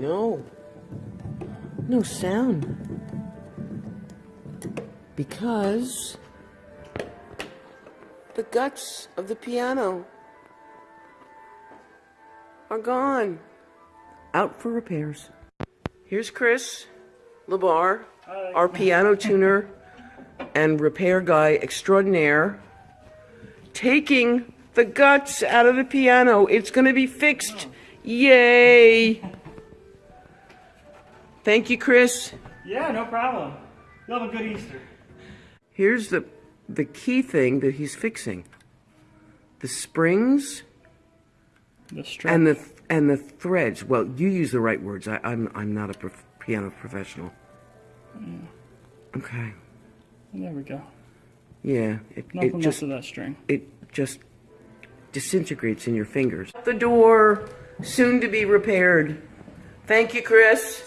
No. No sound. Because the guts of the piano are gone. Out for repairs. Here's Chris Labar, our piano tuner and repair guy extraordinaire, taking the guts out of the piano. It's going to be fixed. Yay! Thank you, Chris. Yeah, no problem. You'll have a good Easter. Here's the the key thing that he's fixing. The springs The and the and the threads. Well, you use the right words. I, I'm I'm not a prof- piano professional. Yeah. Okay. there we go. Yeah. It, Nothing it just of that string. it just disintegrates in your fingers. The door soon to be repaired. Thank you, Chris.